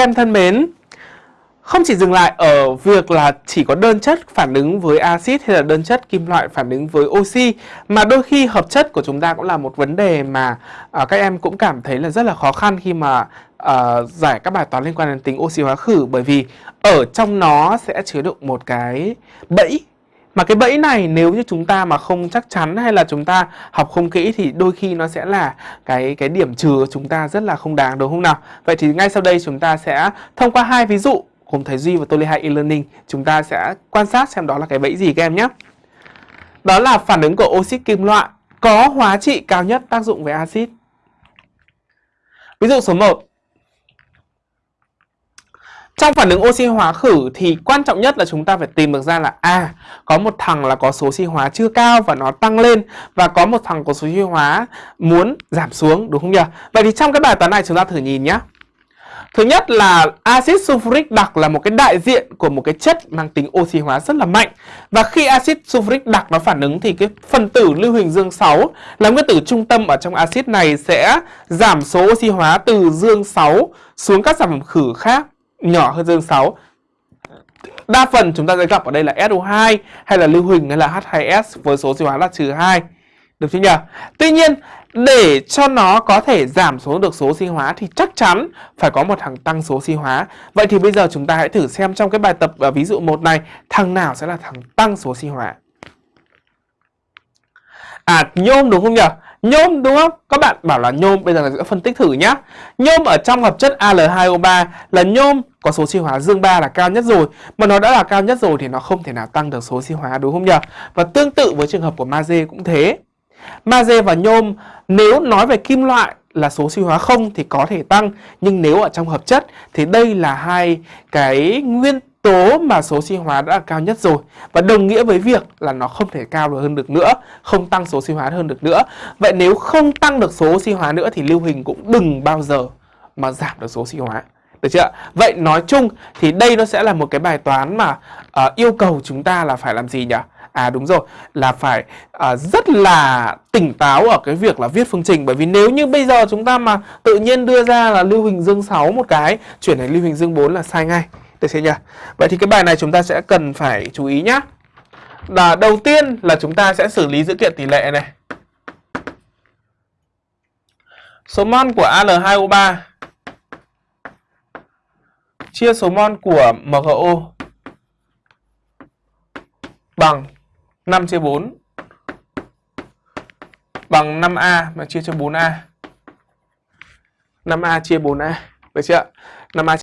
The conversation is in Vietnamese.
Các em thân mến, không chỉ dừng lại ở việc là chỉ có đơn chất phản ứng với axit hay là đơn chất kim loại phản ứng với oxy mà đôi khi hợp chất của chúng ta cũng là một vấn đề mà uh, các em cũng cảm thấy là rất là khó khăn khi mà uh, giải các bài toán liên quan đến tính oxy hóa khử. Bởi vì ở trong nó sẽ chứa đựng một cái bẫy mà cái bẫy này nếu như chúng ta mà không chắc chắn hay là chúng ta học không kỹ thì đôi khi nó sẽ là cái cái điểm trừ của chúng ta rất là không đáng, đúng không nào? Vậy thì ngay sau đây chúng ta sẽ thông qua hai ví dụ cùng thầy Duy và tôi Lê e-learning chúng ta sẽ quan sát xem đó là cái bẫy gì các em nhé. Đó là phản ứng của oxit kim loại có hóa trị cao nhất tác dụng với axit. Ví dụ số 1 trong phản ứng oxy hóa khử thì quan trọng nhất là chúng ta phải tìm được ra là à có một thằng là có số oxy hóa chưa cao và nó tăng lên và có một thằng có số oxy hóa muốn giảm xuống, đúng không nhỉ? Vậy thì trong cái bài toán này chúng ta thử nhìn nhé. Thứ nhất là axit sulfuric đặc là một cái đại diện của một cái chất mang tính oxy hóa rất là mạnh. Và khi axit sulfuric đặc nó phản ứng thì cái phần tử lưu huỳnh dương 6 là nguyên tử trung tâm ở trong axit này sẽ giảm số oxy hóa từ dương 6 xuống các sản phẩm khử khác nhỏ hơn dương 6 Đa phần chúng ta sẽ gặp ở đây là SO2 hay là lưu huỳnh hay là H2S với số oxy hóa là trừ 2 Được chưa nhỉ? Tuy nhiên, để cho nó có thể giảm xuống được số sinh hóa thì chắc chắn phải có một thằng tăng số sinh hóa. Vậy thì bây giờ chúng ta hãy thử xem trong cái bài tập và ví dụ 1 này, thằng nào sẽ là thằng tăng số sinh hóa. À nhôm đúng không nhỉ? Nhôm đúng không? Các bạn bảo là nhôm, bây giờ là sẽ phân tích thử nhá. Nhôm ở trong hợp chất Al2O3 là nhôm có số chi hóa dương 3 là cao nhất rồi. Mà nó đã là cao nhất rồi thì nó không thể nào tăng được số chi hóa, đúng không nhỉ? Và tương tự với trường hợp của magie cũng thế. Magie và nhôm, nếu nói về kim loại là số oxy hóa không thì có thể tăng, nhưng nếu ở trong hợp chất thì đây là hai cái nguyên tố mà số oxy hóa đã là cao nhất rồi và đồng nghĩa với việc là nó không thể cao được hơn được nữa, không tăng số oxy hóa hơn được nữa vậy nếu không tăng được số oxy hóa nữa thì lưu hình cũng đừng bao giờ mà giảm được số oxy hóa được chưa vậy nói chung thì đây nó sẽ là một cái bài toán mà uh, yêu cầu chúng ta là phải làm gì nhỉ? À đúng rồi, là phải à, rất là tỉnh táo ở cái việc là viết phương trình. Bởi vì nếu như bây giờ chúng ta mà tự nhiên đưa ra là lưu huỳnh dương 6 một cái Chuyển thành lưu huỳnh dương 4 là sai ngay. Được chưa nhỉ? Vậy thì cái bài này chúng ta sẽ cần phải chú ý nhá. Là Đầu tiên là chúng ta sẽ xử lý dữ kiện tỷ lệ này. Số mol của Al2O3 chia số mol của MgO bằng 5 chia 4 bằng 5A mà chia cho 4A. 5A chia 4A. Được chưa? 5A